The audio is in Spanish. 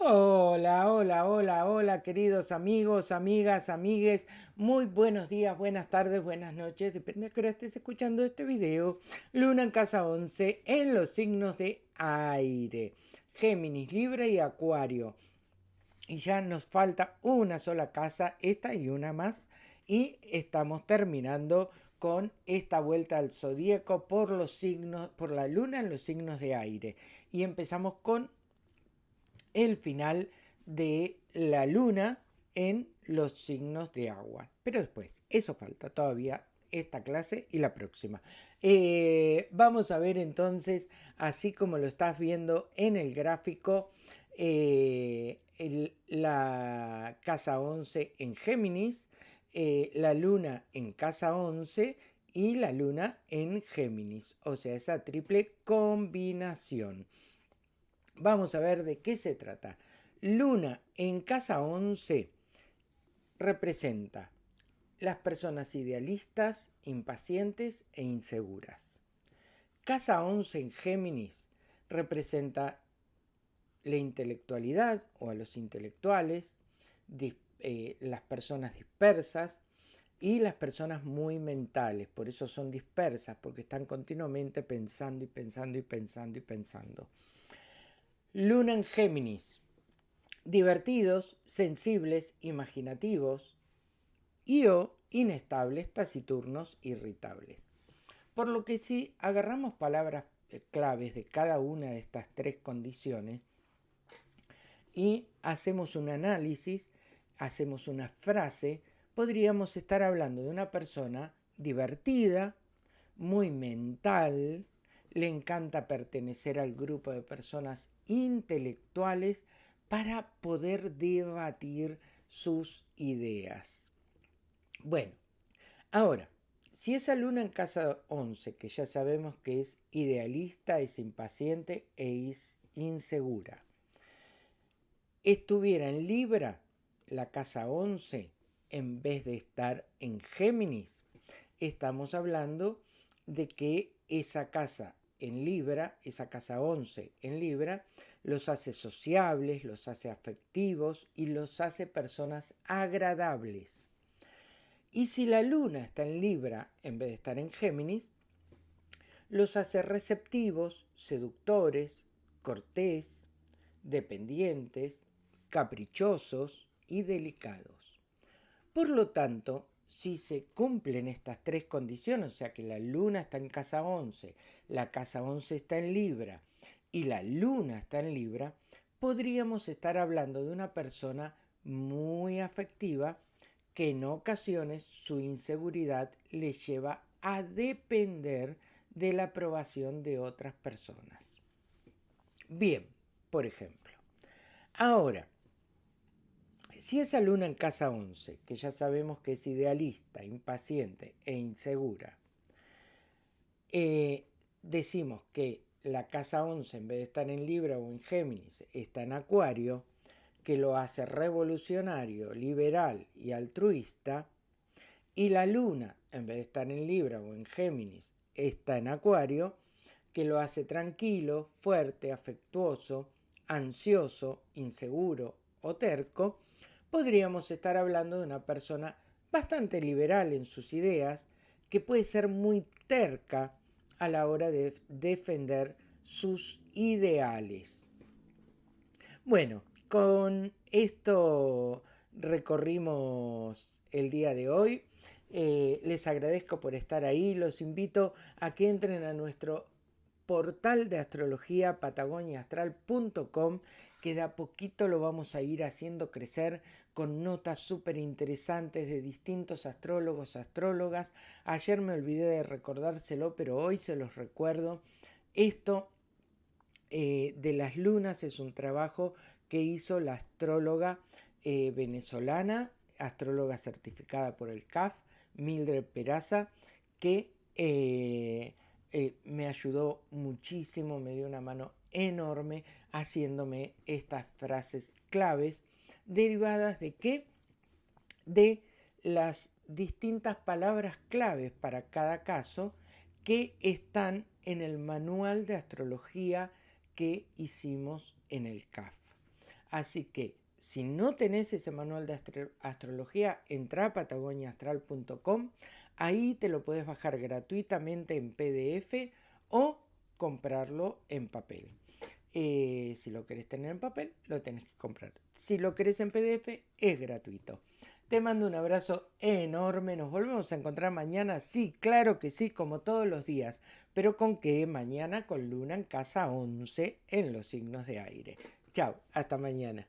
Hola, hola, hola, hola, queridos amigos, amigas, amigues. Muy buenos días, buenas tardes, buenas noches. Depende de que estés escuchando este video. Luna en casa 11 en los signos de aire. Géminis, Libra y Acuario. Y ya nos falta una sola casa, esta y una más. Y estamos terminando con esta vuelta al zodíaco por los signos, por la luna en los signos de aire. Y empezamos con el final de la luna en los signos de agua. Pero después, eso falta todavía esta clase y la próxima. Eh, vamos a ver entonces, así como lo estás viendo en el gráfico, eh, la casa 11 en Géminis, eh, la luna en casa 11 y la luna en Géminis, o sea, esa triple combinación. Vamos a ver de qué se trata. Luna en casa 11 representa las personas idealistas, impacientes e inseguras. Casa 11 en Géminis representa la intelectualidad o a los intelectuales, eh, las personas dispersas y las personas muy mentales. Por eso son dispersas, porque están continuamente pensando y pensando y pensando y pensando. Luna en Géminis. Divertidos, sensibles, imaginativos y o inestables, taciturnos, irritables. Por lo que si agarramos palabras eh, claves de cada una de estas tres condiciones y hacemos un análisis, hacemos una frase, podríamos estar hablando de una persona divertida, muy mental, le encanta pertenecer al grupo de personas intelectuales para poder debatir sus ideas. Bueno, ahora, si esa luna en casa 11, que ya sabemos que es idealista, es impaciente e es insegura, estuviera en Libra, la casa 11, en vez de estar en Géminis, estamos hablando de que esa casa en Libra, esa casa 11 en Libra, los hace sociables, los hace afectivos y los hace personas agradables. Y si la luna está en Libra en vez de estar en Géminis, los hace receptivos, seductores, cortés, dependientes, caprichosos y delicados. Por lo tanto, si se cumplen estas tres condiciones, o sea que la luna está en casa 11, la casa 11 está en Libra y la luna está en Libra, podríamos estar hablando de una persona muy afectiva que en ocasiones su inseguridad le lleva a depender de la aprobación de otras personas. Bien, por ejemplo. Ahora, si esa luna en casa 11, que ya sabemos que es idealista, impaciente e insegura, eh, decimos que la casa 11 en vez de estar en Libra o en Géminis está en Acuario, que lo hace revolucionario, liberal y altruista, y la luna en vez de estar en Libra o en Géminis está en Acuario, que lo hace tranquilo, fuerte, afectuoso, ansioso, inseguro o terco, podríamos estar hablando de una persona bastante liberal en sus ideas, que puede ser muy terca a la hora de defender sus ideales. Bueno, con esto recorrimos el día de hoy. Eh, les agradezco por estar ahí. Los invito a que entren a nuestro portal de astrología patagoniaastral.com que de a poquito lo vamos a ir haciendo crecer con notas súper interesantes de distintos astrólogos, astrólogas. Ayer me olvidé de recordárselo, pero hoy se los recuerdo. Esto eh, de las lunas es un trabajo que hizo la astróloga eh, venezolana, astróloga certificada por el CAF, Mildred Peraza, que eh, me ayudó muchísimo, me dio una mano enorme haciéndome estas frases claves derivadas de qué? De las distintas palabras claves para cada caso que están en el manual de astrología que hicimos en el CAF. Así que si no tenés ese manual de astrología, entra a patagoniaastral.com. Ahí te lo puedes bajar gratuitamente en PDF o comprarlo en papel. Eh, si lo querés tener en papel, lo tenés que comprar. Si lo querés en PDF, es gratuito. Te mando un abrazo enorme. Nos volvemos a encontrar mañana. Sí, claro que sí, como todos los días. Pero con qué? Mañana con luna en casa 11 en los signos de aire. Chao, hasta mañana.